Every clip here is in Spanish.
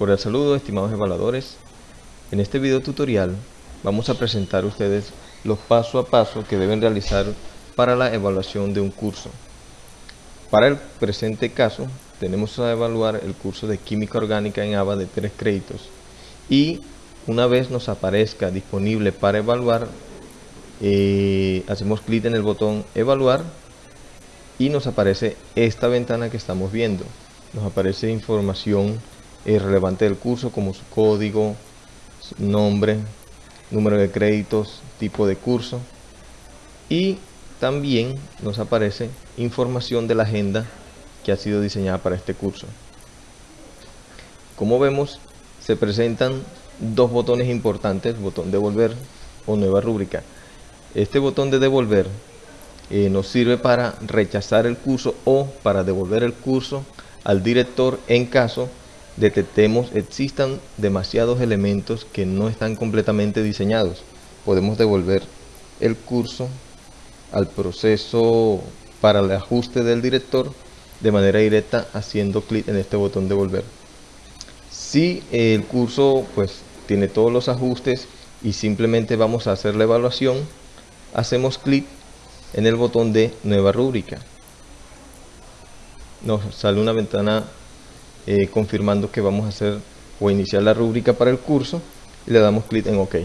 Cordial saludo, estimados evaluadores. En este video tutorial vamos a presentar a ustedes los paso a paso que deben realizar para la evaluación de un curso. Para el presente caso, tenemos a evaluar el curso de Química Orgánica en ABA de 3 créditos. Y una vez nos aparezca disponible para evaluar, eh, hacemos clic en el botón Evaluar y nos aparece esta ventana que estamos viendo. Nos aparece información relevante del curso como su código, nombre, número de créditos, tipo de curso y también nos aparece información de la agenda que ha sido diseñada para este curso. Como vemos, se presentan dos botones importantes, botón devolver o nueva rúbrica. Este botón de devolver eh, nos sirve para rechazar el curso o para devolver el curso al director en caso detectemos existan demasiados elementos que no están completamente diseñados. Podemos devolver el curso al proceso para el ajuste del director de manera directa haciendo clic en este botón devolver. Si el curso pues tiene todos los ajustes y simplemente vamos a hacer la evaluación, hacemos clic en el botón de nueva rúbrica. Nos sale una ventana eh, confirmando que vamos a hacer o iniciar la rúbrica para el curso y le damos clic en OK.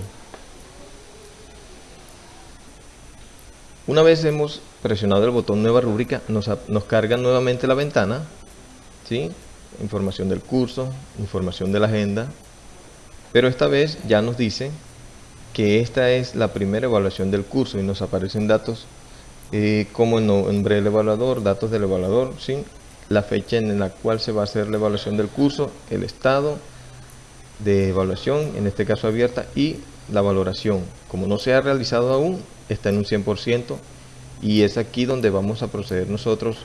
Una vez hemos presionado el botón nueva rúbrica, nos, nos carga nuevamente la ventana, ¿sí? información del curso, información de la agenda, pero esta vez ya nos dice que esta es la primera evaluación del curso y nos aparecen datos eh, como el nombre del evaluador, datos del evaluador, ¿sí? La fecha en la cual se va a hacer la evaluación del curso, el estado de evaluación, en este caso abierta, y la valoración. Como no se ha realizado aún, está en un 100% y es aquí donde vamos a proceder nosotros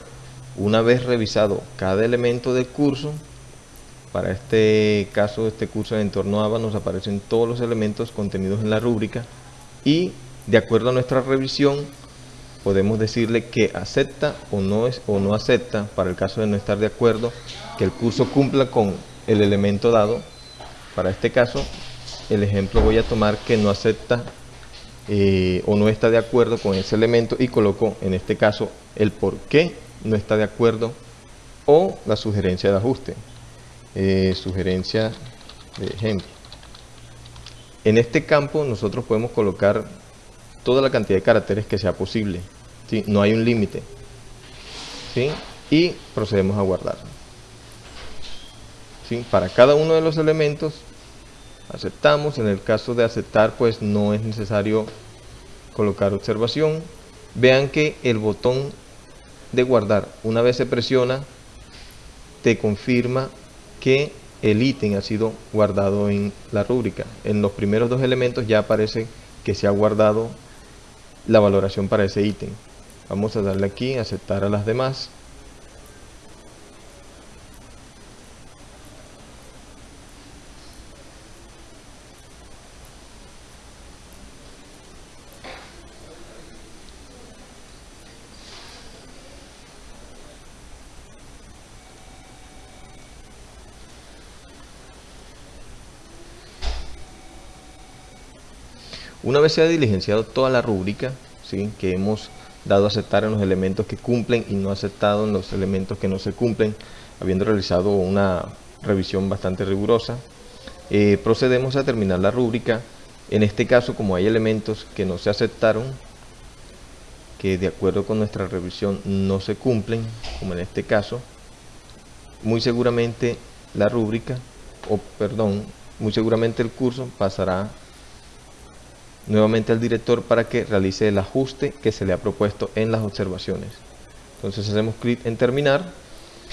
una vez revisado cada elemento del curso para este caso este curso de entorno ABA nos aparecen todos los elementos contenidos en la rúbrica y de acuerdo a nuestra revisión podemos decirle que acepta o no, es, o no acepta, para el caso de no estar de acuerdo, que el curso cumpla con el elemento dado. Para este caso, el ejemplo voy a tomar que no acepta eh, o no está de acuerdo con ese elemento y coloco en este caso el por qué no está de acuerdo o la sugerencia de ajuste. Eh, sugerencia de ejemplo. En este campo nosotros podemos colocar toda la cantidad de caracteres que sea posible. ¿sí? No hay un límite. ¿sí? Y procedemos a guardar. ¿sí? Para cada uno de los elementos aceptamos. En el caso de aceptar, pues no es necesario colocar observación. Vean que el botón de guardar, una vez se presiona, te confirma que el ítem ha sido guardado en la rúbrica. En los primeros dos elementos ya aparece que se ha guardado la valoración para ese ítem. Vamos a darle aquí, aceptar a las demás. Una vez se ha diligenciado toda la rúbrica, ¿sí? que hemos dado a aceptar en los elementos que cumplen y no aceptado en los elementos que no se cumplen, habiendo realizado una revisión bastante rigurosa, eh, procedemos a terminar la rúbrica. En este caso, como hay elementos que no se aceptaron, que de acuerdo con nuestra revisión no se cumplen, como en este caso, muy seguramente la rúbrica, o perdón, muy seguramente el curso pasará nuevamente al director para que realice el ajuste que se le ha propuesto en las observaciones. Entonces hacemos clic en terminar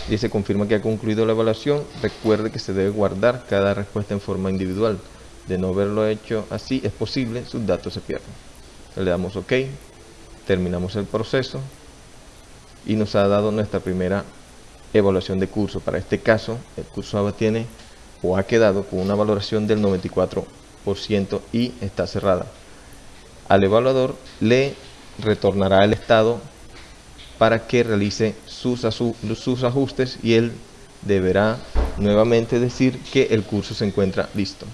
y se confirma que ha concluido la evaluación. Recuerde que se debe guardar cada respuesta en forma individual. De no haberlo hecho así es posible, sus datos se pierden. Le damos OK, terminamos el proceso y nos ha dado nuestra primera evaluación de curso. Para este caso, el curso tiene o ha quedado con una valoración del 94% y está cerrada. Al evaluador le retornará el estado para que realice sus, sus ajustes y él deberá nuevamente decir que el curso se encuentra listo.